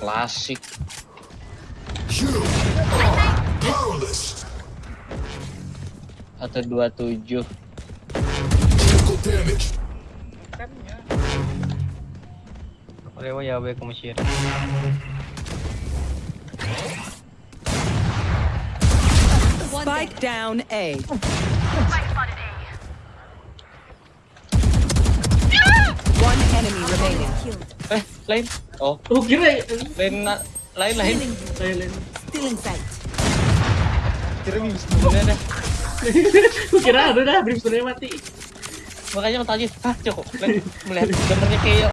Klasik. Powerless. Satu dua tujuh. Olha o Yahweh como. Spike down A. One enemy remaining. Eh, lain. Oh, Oh kira lain na- lain lain. lain Still in sight. Kira bisa dah. Gue kira ada dah Brimstone mati Makanya aku tanya, ah cukup. Lain melihat gambarnya kayak